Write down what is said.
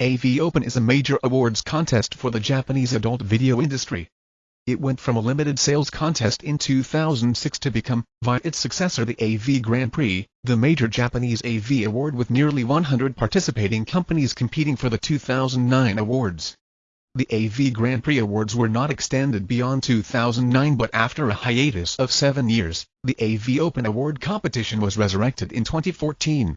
AV Open is a major awards contest for the Japanese adult video industry. It went from a limited sales contest in 2006 to become, via its successor the AV Grand Prix, the major Japanese AV award with nearly 100 participating companies competing for the 2009 awards. The AV Grand Prix Awards were not extended beyond 2009 but after a hiatus of seven years, the AV Open Award competition was resurrected in 2014.